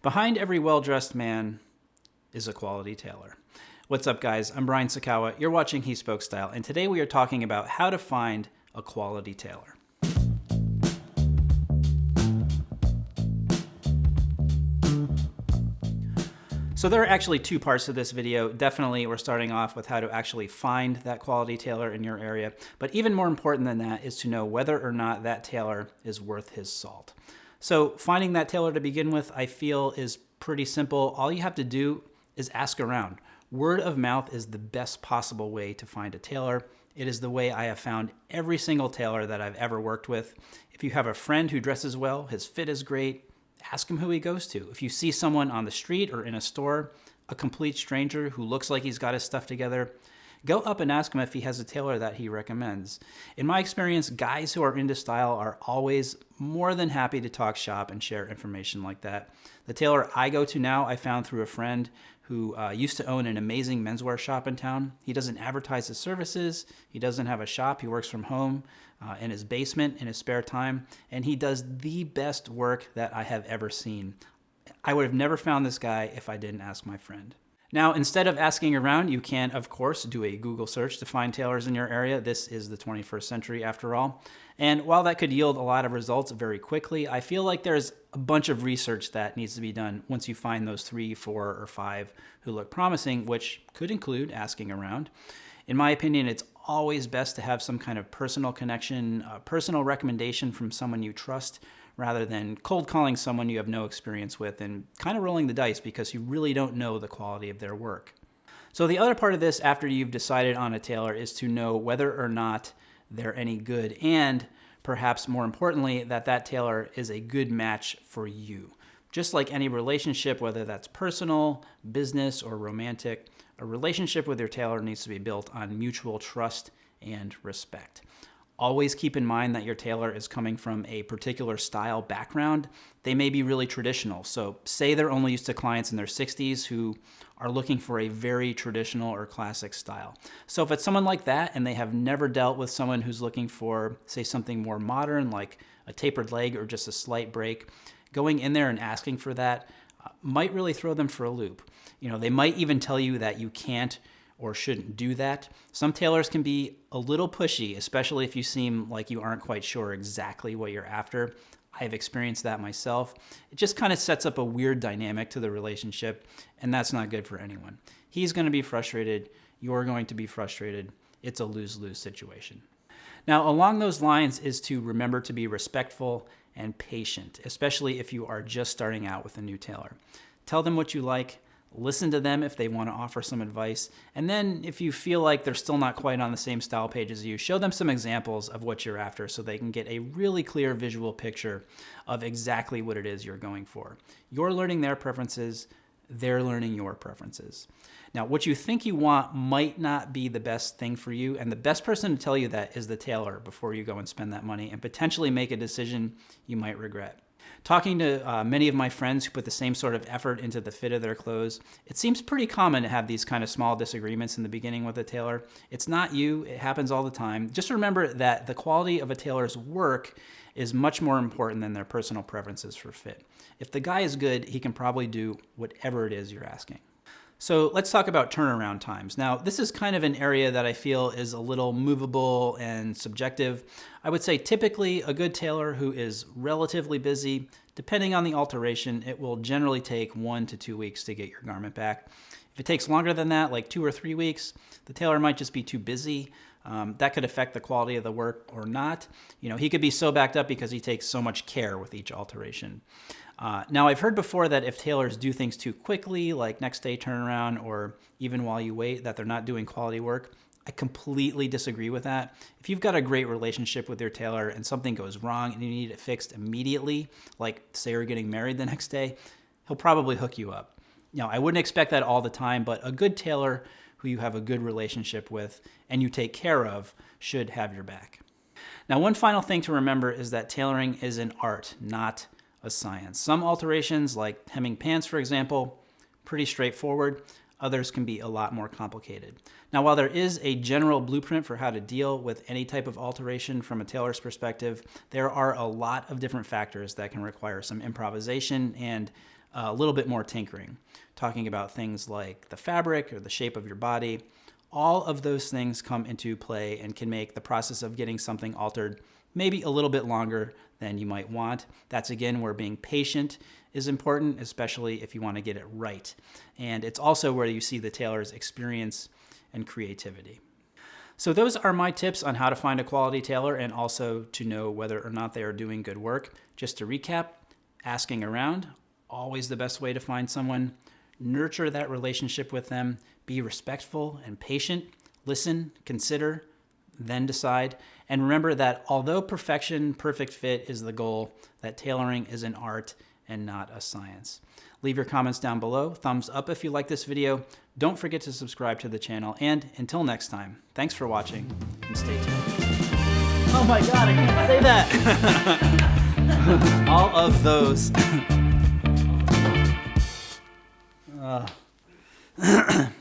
Behind every well-dressed man is a quality tailor. What's up guys, I'm Brian Sacawa, you're watching He Spoke Style, and today we are talking about how to find a quality tailor. So there are actually two parts to this video. Definitely we're starting off with how to actually find that quality tailor in your area, but even more important than that is to know whether or not that tailor is worth his salt. So finding that tailor to begin with, I feel is pretty simple. All you have to do is ask around. Word of mouth is the best possible way to find a tailor. It is the way I have found every single tailor that I've ever worked with. If you have a friend who dresses well, his fit is great, ask him who he goes to. If you see someone on the street or in a store, a complete stranger who looks like he's got his stuff together, go up and ask him if he has a tailor that he recommends. In my experience, guys who are into style are always more than happy to talk shop and share information like that. The tailor I go to now, I found through a friend who uh, used to own an amazing menswear shop in town. He doesn't advertise his services. He doesn't have a shop. He works from home uh, in his basement in his spare time, and he does the best work that I have ever seen. I would have never found this guy if I didn't ask my friend. Now, instead of asking around, you can, of course, do a Google search to find tailors in your area. This is the 21st century, after all. And while that could yield a lot of results very quickly, I feel like there's a bunch of research that needs to be done once you find those three, four, or five who look promising, which could include asking around. In my opinion, it's always best to have some kind of personal connection, a personal recommendation from someone you trust rather than cold calling someone you have no experience with and kind of rolling the dice because you really don't know the quality of their work. So the other part of this after you've decided on a tailor is to know whether or not they're any good and perhaps more importantly that that tailor is a good match for you. Just like any relationship, whether that's personal, business, or romantic, a relationship with your tailor needs to be built on mutual trust and respect. Always keep in mind that your tailor is coming from a particular style background. They may be really traditional. So say they're only used to clients in their 60s who are looking for a very traditional or classic style. So if it's someone like that and they have never dealt with someone who's looking for, say, something more modern like a tapered leg or just a slight break, going in there and asking for that uh, might really throw them for a loop. You know, they might even tell you that you can't or shouldn't do that. Some tailors can be a little pushy, especially if you seem like you aren't quite sure exactly what you're after. I've experienced that myself. It just kind of sets up a weird dynamic to the relationship, and that's not good for anyone. He's going to be frustrated. You're going to be frustrated. It's a lose-lose situation. Now, along those lines is to remember to be respectful and patient, especially if you are just starting out with a new tailor. Tell them what you like, listen to them if they want to offer some advice. And then if you feel like they're still not quite on the same style page as you, show them some examples of what you're after so they can get a really clear visual picture of exactly what it is you're going for. You're learning their preferences, they're learning your preferences. Now, what you think you want might not be the best thing for you, and the best person to tell you that is the tailor before you go and spend that money and potentially make a decision you might regret. Talking to uh, many of my friends who put the same sort of effort into the fit of their clothes, it seems pretty common to have these kind of small disagreements in the beginning with a tailor. It's not you, it happens all the time. Just remember that the quality of a tailor's work is much more important than their personal preferences for fit. If the guy is good, he can probably do whatever it is you're asking. So let's talk about turnaround times. Now, this is kind of an area that I feel is a little movable and subjective. I would say typically a good tailor who is relatively busy, depending on the alteration, it will generally take one to two weeks to get your garment back. If it takes longer than that, like two or three weeks, the tailor might just be too busy. Um, that could affect the quality of the work or not. You know, he could be so backed up because he takes so much care with each alteration. Uh, now, I've heard before that if tailors do things too quickly, like next day turnaround or even while you wait, that they're not doing quality work. I completely disagree with that. If you've got a great relationship with your tailor and something goes wrong and you need it fixed immediately, like say you're getting married the next day, he'll probably hook you up. Now, I wouldn't expect that all the time, but a good tailor who you have a good relationship with and you take care of should have your back. Now, one final thing to remember is that tailoring is an art, not a science. Some alterations, like hemming pants, for example, pretty straightforward. Others can be a lot more complicated. Now, while there is a general blueprint for how to deal with any type of alteration from a tailor's perspective, there are a lot of different factors that can require some improvisation and a little bit more tinkering, talking about things like the fabric or the shape of your body. All of those things come into play and can make the process of getting something altered maybe a little bit longer than you might want. That's again where being patient is important, especially if you want to get it right. And it's also where you see the tailor's experience and creativity. So those are my tips on how to find a quality tailor and also to know whether or not they are doing good work. Just to recap, asking around, always the best way to find someone. Nurture that relationship with them. Be respectful and patient. Listen, consider, then decide. And remember that although perfection, perfect fit is the goal, that tailoring is an art and not a science. Leave your comments down below. Thumbs up if you like this video. Don't forget to subscribe to the channel. And until next time, thanks for watching and stay tuned. Oh my God, I can't say that. All of those. uh.